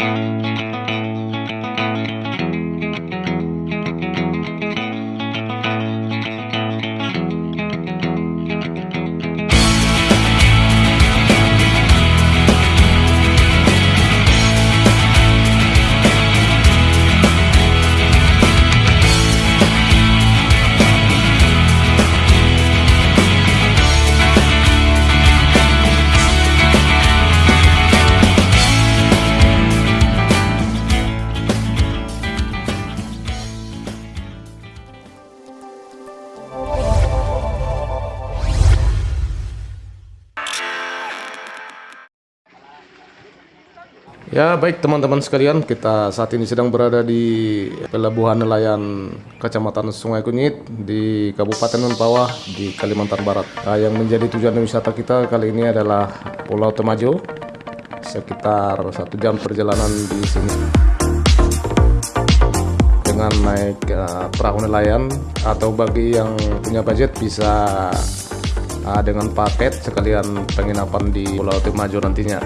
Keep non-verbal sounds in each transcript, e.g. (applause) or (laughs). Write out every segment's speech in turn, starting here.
Mm-hmm. Ya baik teman-teman sekalian, kita saat ini sedang berada di pelabuhan nelayan Kecamatan Sungai Kunyit di Kabupaten Mempawah di Kalimantan Barat. Nah, yang menjadi tujuan wisata kita kali ini adalah Pulau Temajo, sekitar satu jam perjalanan di sini. Dengan naik uh, perahu nelayan atau bagi yang punya budget bisa uh, dengan paket sekalian penginapan di Pulau Temajo nantinya.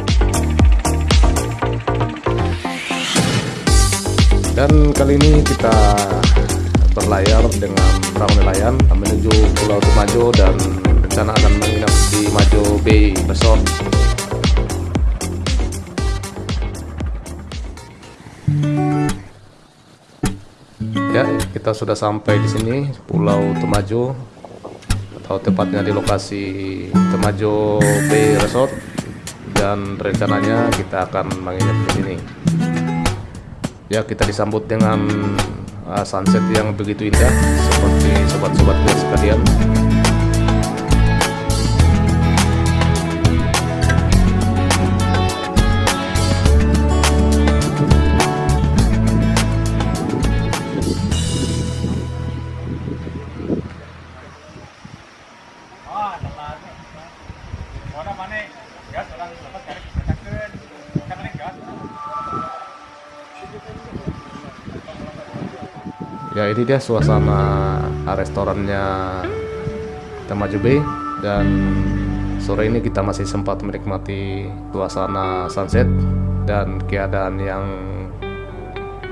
Dan kali ini kita berlayar dengan perahu nelayan menuju Pulau Temajo dan rencana akan menginap di Majo Bay Resort. Ya, kita sudah sampai di sini Pulau Temajo atau tepatnya di lokasi Temajo Bay Resort dan rencananya kita akan menginap di sini ya kita disambut dengan uh, sunset yang begitu indah seperti sobat-sobat sekalian ya ini dia suasana restorannya Temajo Bay dan sore ini kita masih sempat menikmati suasana sunset dan keadaan yang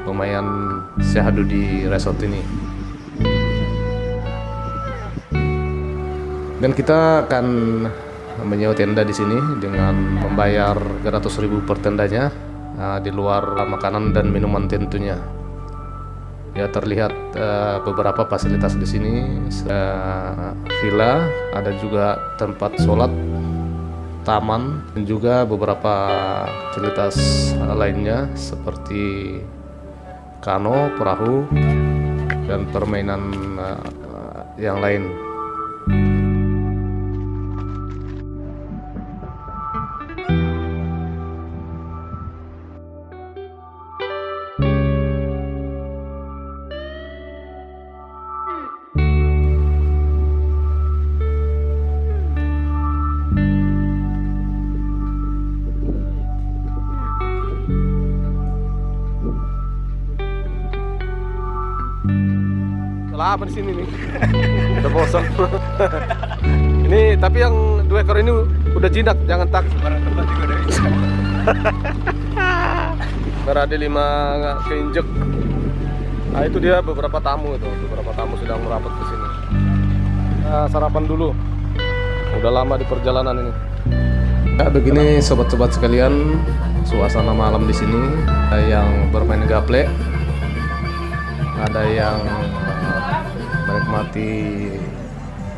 lumayan syahdu di resort ini. Dan kita akan menyewa tenda di sini dengan membayar 300.000 per tendanya uh, di luar makanan dan minuman tentunya ya terlihat uh, beberapa fasilitas di sini uh, villa ada juga tempat sholat taman dan juga beberapa fasilitas lainnya seperti kano perahu dan permainan uh, yang lain lama di sini nih. (laughs) Udah bosan. (laughs) ini tapi yang dua ekor ini udah jinak, jangan tak. Berada (laughs) lima keinjek. Nah itu dia beberapa tamu itu, beberapa tamu sedang merapat ke sini. Nah, sarapan dulu. Udah lama di perjalanan ini. Ya begini sobat-sobat sekalian, suasana malam di sini yang bermain gaple, ada yang menikmati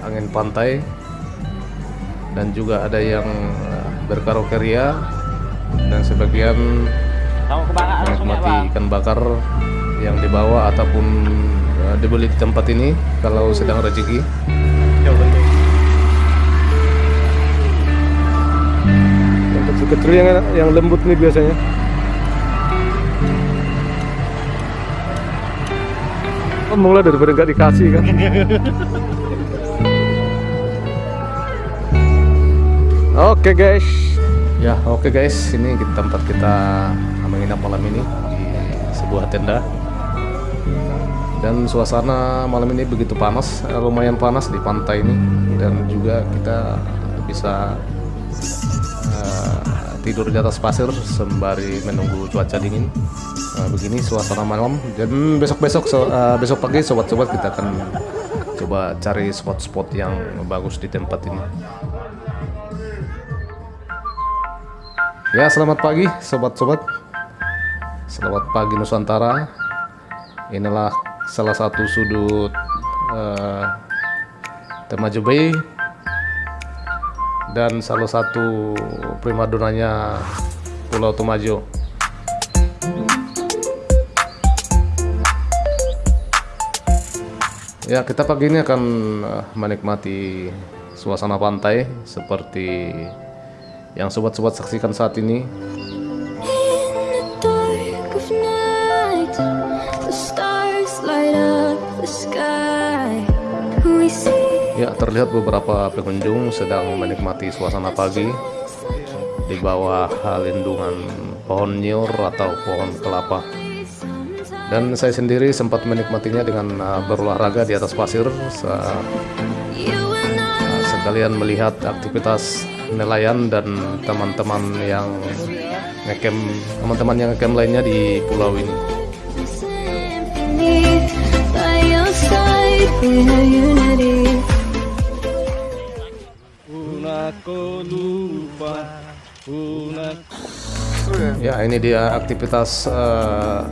angin pantai. Dan juga ada yang eh, berkarokeria dan sebagian menikmati ikan bakar yang dibawa ataupun uh, dibeli di tempat ini kalau sedang rezeki. Yang lembut nih biasanya Oh, mulai daripada nggak dikasih kan? Oke guys. Ya oke guys. Ini tempat kita menginap malam ini Di sebuah tenda. Dan suasana malam ini begitu panas eh, Lumayan panas di pantai ini. Dan juga kita bisa uh, tidur di atas pasir sembari menunggu cuaca dingin. Nah, begini suasana malam. Dan besok-besok so, uh, besok pagi sobat-sobat kita akan coba cari spot-spot yang bagus di tempat ini. Ya, selamat pagi sobat-sobat. Selamat pagi Nusantara. Inilah salah satu sudut uh, Temajo Bay dan salah satu primadonanya Pulau Temajo. Ya, kita pagi ini akan uh, menikmati suasana pantai seperti yang sobat-sobat saksikan saat ini Ya, terlihat beberapa pengunjung sedang menikmati suasana pagi di bawah lindungan pohon nyor atau pohon kelapa. Dan saya sendiri sempat menikmatinya dengan uh, berolahraga di atas pasir uh, sekalian melihat aktivitas nelayan dan teman-teman yang ngecamp teman-teman yang ngecamp lainnya di pulau ini. Ya ini dia aktivitas uh,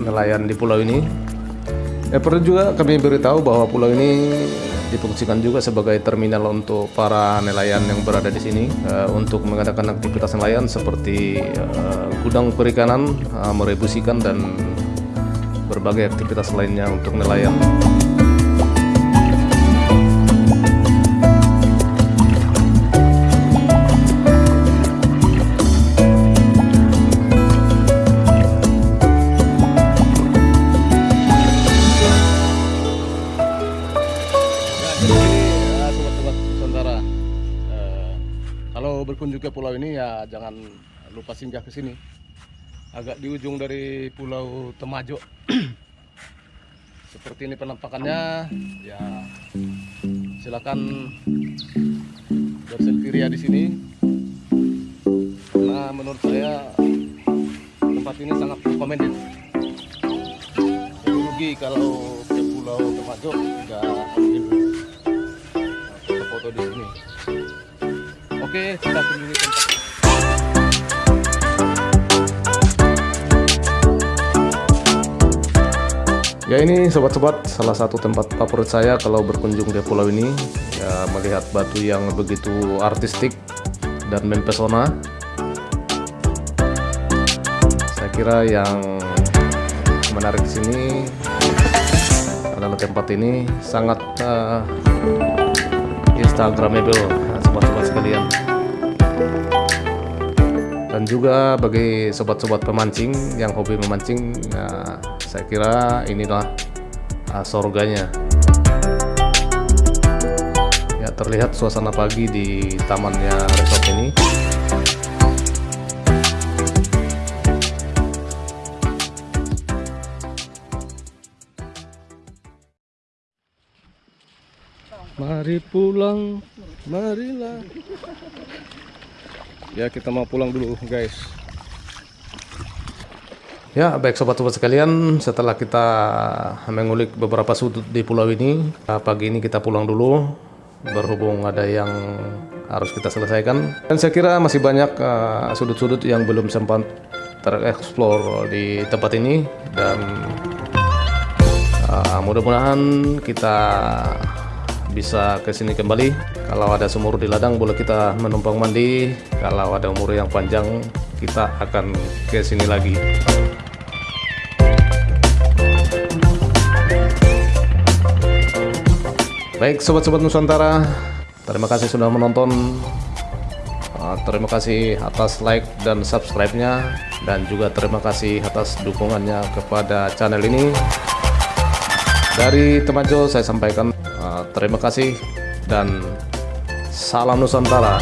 nelayan di pulau ini. Ya perlu juga kami beritahu bahwa pulau ini difungsikan juga sebagai terminal untuk para nelayan yang berada di sini uh, untuk mengadakan aktivitas nelayan seperti uh, gudang perikanan, uh, merebus ikan dan berbagai aktivitas lainnya untuk nelayan. Jangan lupa singgah ke sini. Agak di ujung dari Pulau Temajo. (clears throat) Seperti ini penampakannya. Ya silakan berselfie di sini. Nah menurut saya tempat ini sangat recommended. rugi kalau ke Pulau Temajo tidak ambil foto-foto di sini. Oke, kita kunjungi tempat. Ya ini sobat-sobat salah satu tempat favorit saya kalau berkunjung di pulau ini ya melihat batu yang begitu artistik dan mempesona. Saya kira yang menarik di sini adalah tempat ini sangat uh, instagramable sobat-sobat sekalian dan juga bagi sobat-sobat pemancing yang hobi memancing ya, saya kira inilah uh, sorganya ya terlihat suasana pagi di tamannya resort ini Mari pulang, marilah. Ya kita mau pulang dulu guys. Ya baik sobat-sobat sekalian, setelah kita mengulik beberapa sudut di pulau ini, pagi ini kita pulang dulu. Berhubung ada yang harus kita selesaikan. Dan saya kira masih banyak uh, sudut-sudut uh, yang belum sempat tereksplor di tempat ini. Dan uh, mudah-mudahan kita bisa ke sini kembali. Kalau ada sumur di ladang boleh kita menumpang mandi. Kalau ada umur yang panjang kita akan ke sini lagi. Baik sobat-sobat Nusantara, terima kasih sudah menonton. Ah, terima kasih atas like dan subscribe-nya dan juga terima kasih atas dukungannya kepada channel ini. Dari Temajo saya sampaikan terima kasih dan salam Nusantara.